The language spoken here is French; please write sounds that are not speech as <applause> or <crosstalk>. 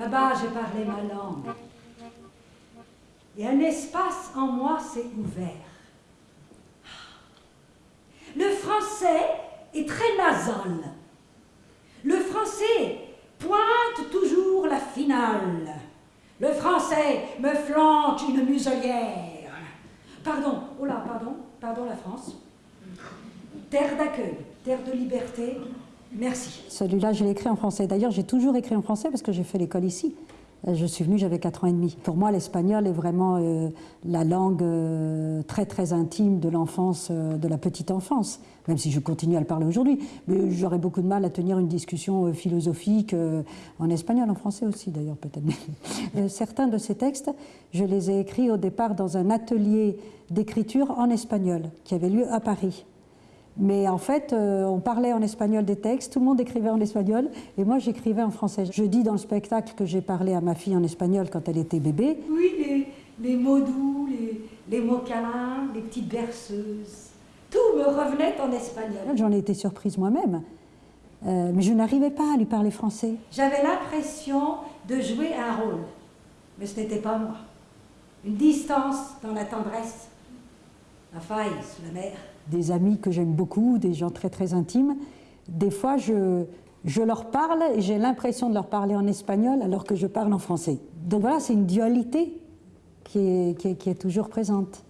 Là-bas, j'ai parlé ma langue. Et un espace en moi s'est ouvert. Le français est très nasal. Le français pointe toujours la finale. Le français me flanque une muselière. Pardon, oh là, pardon, pardon la France. Terre d'accueil, terre de liberté, merci. Celui-là, je l'ai écrit en français. D'ailleurs, j'ai toujours écrit en français parce que j'ai fait l'école ici. Euh, je suis venue, j'avais 4 ans et demi. Pour moi, l'espagnol est vraiment euh, la langue euh, très très intime de l'enfance, de la petite enfance, même si je continue à le parler aujourd'hui. Mais j'aurais beaucoup de mal à tenir une discussion philosophique en espagnol, en français aussi d'ailleurs peut-être. <laughs> certains de ces textes, je les ai écrits au départ dans un atelier d'écriture en espagnol qui avait lieu à Paris. Mais en fait, euh, on parlait en espagnol des textes, tout le monde écrivait en espagnol, et moi j'écrivais en français. Je dis dans le spectacle que j'ai parlé à ma fille en espagnol quand elle était bébé. Oui, les, mots doux, les, mots câlins, les petites berceuses. Tout me revenait en espagnol. J'en ai été surprise moi-même, euh, mais je n'arrivais pas à lui parler français. J'avais l'impression de jouer un rôle, mais ce n'était pas moi. Une distance dans la tendresse, la la des amis que j'aime beaucoup, des gens très très intimes, des fois je, je leur parle et j'ai l'impression de leur parler en espagnol alors que je parle en français. Donc voilà, c'est une dualité qui est, qui est toujours présente.